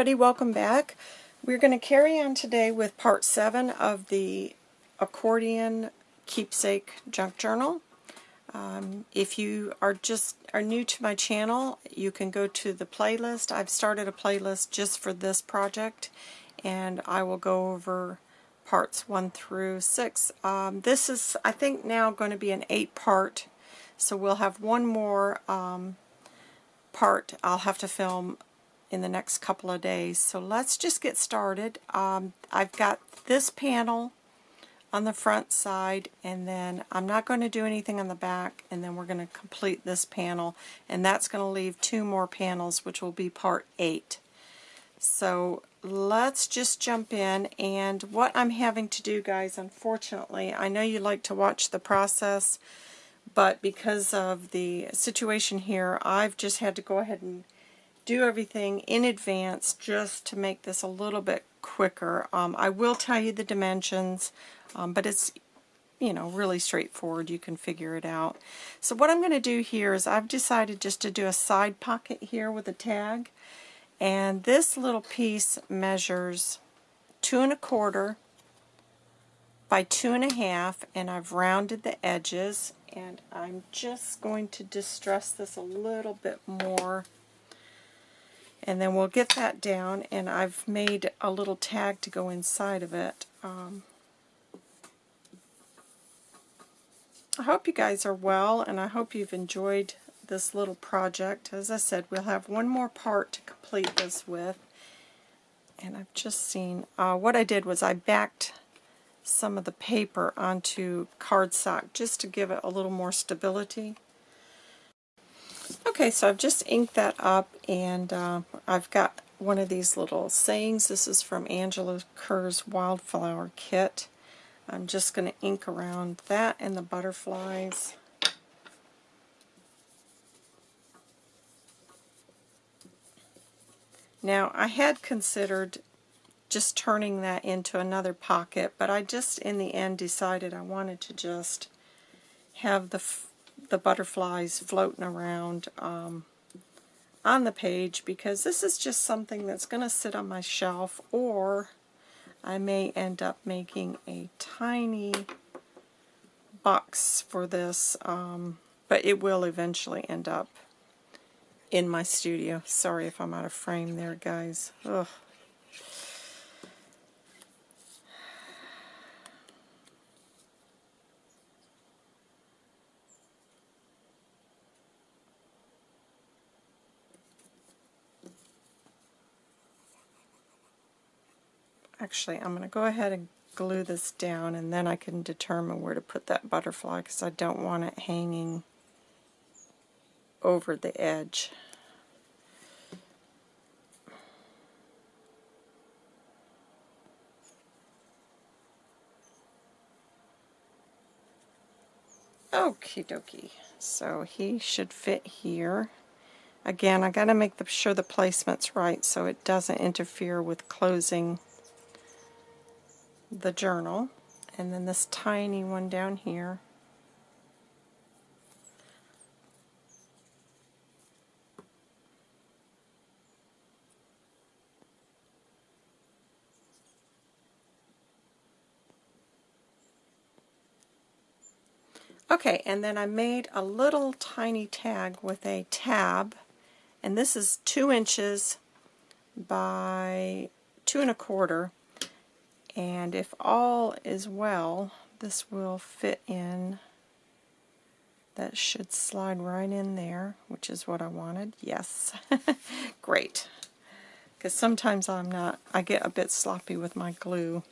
everybody, welcome back. We're going to carry on today with part 7 of the accordion keepsake junk journal. Um, if you are just are new to my channel, you can go to the playlist. I've started a playlist just for this project and I will go over parts 1 through 6. Um, this is, I think, now going to be an 8 part, so we'll have one more um, part I'll have to film in the next couple of days. So let's just get started. Um, I've got this panel on the front side and then I'm not going to do anything on the back and then we're going to complete this panel and that's going to leave two more panels which will be part 8. So let's just jump in and what I'm having to do guys unfortunately I know you like to watch the process but because of the situation here I've just had to go ahead and do everything in advance just to make this a little bit quicker. Um, I will tell you the dimensions, um, but it's you know, really straightforward. You can figure it out. So what I'm going to do here is I've decided just to do a side pocket here with a tag. And this little piece measures two and a quarter by two and a half, and I've rounded the edges. And I'm just going to distress this a little bit more and then we'll get that down and I've made a little tag to go inside of it. Um, I hope you guys are well and I hope you've enjoyed this little project. As I said, we'll have one more part to complete this with. And I've just seen, uh, what I did was I backed some of the paper onto cardstock just to give it a little more stability. Okay, so I've just inked that up and uh, I've got one of these little sayings. This is from Angela Kerr's Wildflower Kit. I'm just going to ink around that and the butterflies. Now, I had considered just turning that into another pocket, but I just, in the end, decided I wanted to just have the the butterflies floating around um, on the page because this is just something that's going to sit on my shelf or I may end up making a tiny box for this um, but it will eventually end up in my studio. Sorry if I'm out of frame there guys. Ugh. Actually, I'm going to go ahead and glue this down and then I can determine where to put that butterfly because I don't want it hanging over the edge. Okie dokie. So he should fit here. Again, I got to make the, sure the placement's right so it doesn't interfere with closing the journal, and then this tiny one down here. Okay, and then I made a little tiny tag with a tab, and this is two inches by two and a quarter, and if all is well, this will fit in. That should slide right in there, which is what I wanted. Yes. Great. Because sometimes I'm not, I get a bit sloppy with my glue.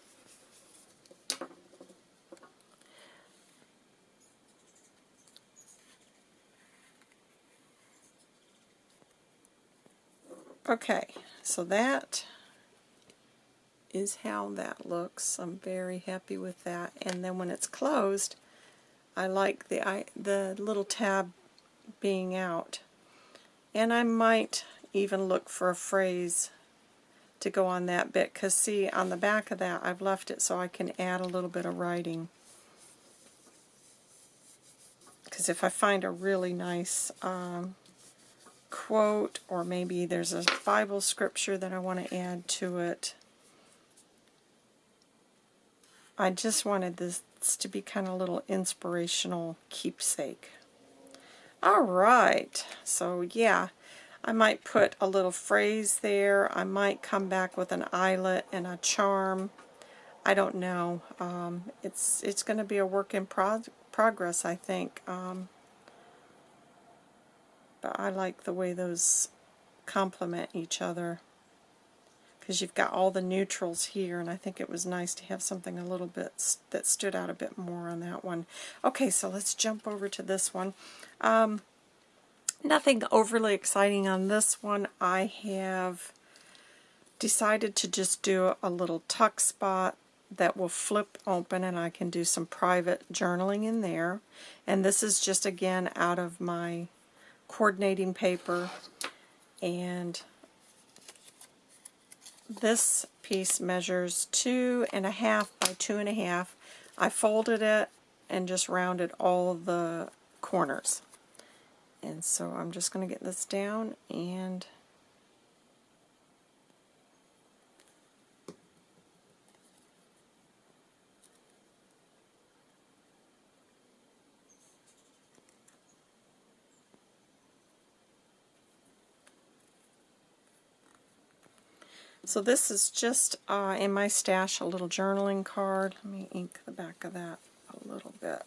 Okay, so that is how that looks. I'm very happy with that. And then when it's closed, I like the, I, the little tab being out. And I might even look for a phrase to go on that bit because see on the back of that I've left it so I can add a little bit of writing because if I find a really nice um, quote or maybe there's a Bible scripture that I want to add to it. I just wanted this to be kind of a little inspirational keepsake. Alright, so yeah, I might put a little phrase there. I might come back with an eyelet and a charm. I don't know. Um, it's it's going to be a work in prog progress, I think. Um, but I like the way those complement each other because you've got all the neutrals here and I think it was nice to have something a little bit that stood out a bit more on that one. Okay, so let's jump over to this one. Um, nothing overly exciting on this one. I have decided to just do a little tuck spot that will flip open and I can do some private journaling in there. And this is just again out of my coordinating paper and this piece measures two and a half by two and a half. I folded it and just rounded all the corners. And so I'm just going to get this down and So this is just uh, in my stash a little journaling card. Let me ink the back of that a little bit.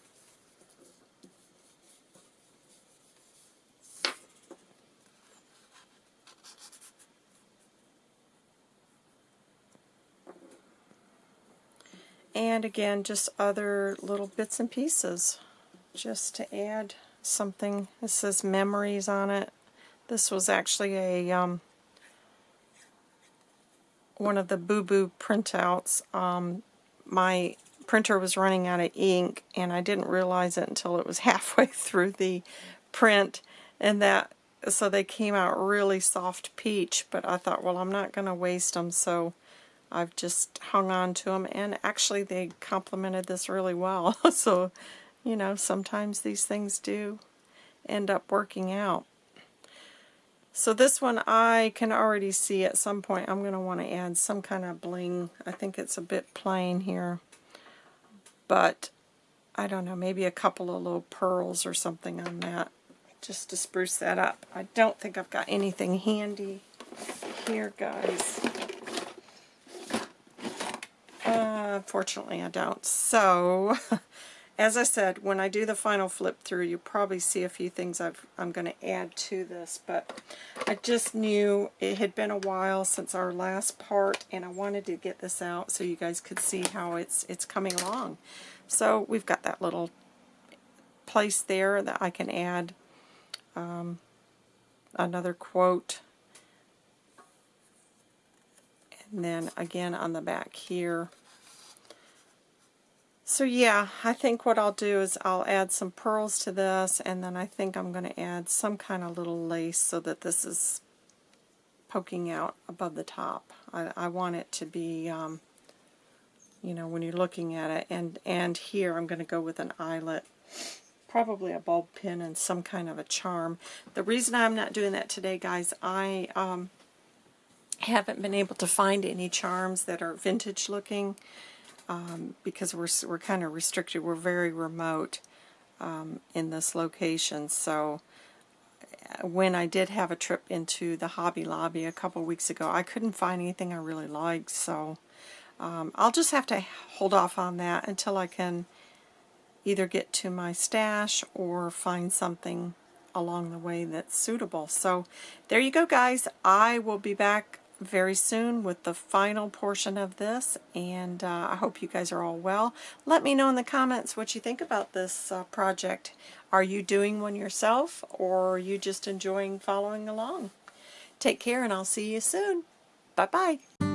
And again, just other little bits and pieces just to add something. This says memories on it. This was actually a um, one of the Boo Boo printouts. Um, my printer was running out of ink and I didn't realize it until it was halfway through the print. And that so they came out really soft peach but I thought well I'm not going to waste them so I've just hung on to them and actually they complemented this really well. So you know sometimes these things do end up working out so this one I can already see at some point I'm going to want to add some kind of bling. I think it's a bit plain here. But I don't know, maybe a couple of little pearls or something on that just to spruce that up. I don't think I've got anything handy here, guys. Uh, unfortunately, I don't. So, As I said, when I do the final flip through, you'll probably see a few things i am going to add to this, but I just knew it had been a while since our last part, and I wanted to get this out so you guys could see how it's, it's coming along. So we've got that little place there that I can add um, another quote. And then again on the back here, so yeah, I think what I'll do is I'll add some pearls to this and then I think I'm going to add some kind of little lace so that this is poking out above the top. I, I want it to be, um, you know, when you're looking at it. And, and here I'm going to go with an eyelet, probably a bulb pin and some kind of a charm. The reason I'm not doing that today, guys, I um, haven't been able to find any charms that are vintage looking um, because we're, we're kind of restricted. We're very remote um, in this location. So uh, when I did have a trip into the Hobby Lobby a couple weeks ago, I couldn't find anything I really liked. So um, I'll just have to hold off on that until I can either get to my stash or find something along the way that's suitable. So there you go guys. I will be back very soon with the final portion of this and uh, I hope you guys are all well. Let me know in the comments what you think about this uh, project. Are you doing one yourself or are you just enjoying following along? Take care and I'll see you soon. Bye-bye.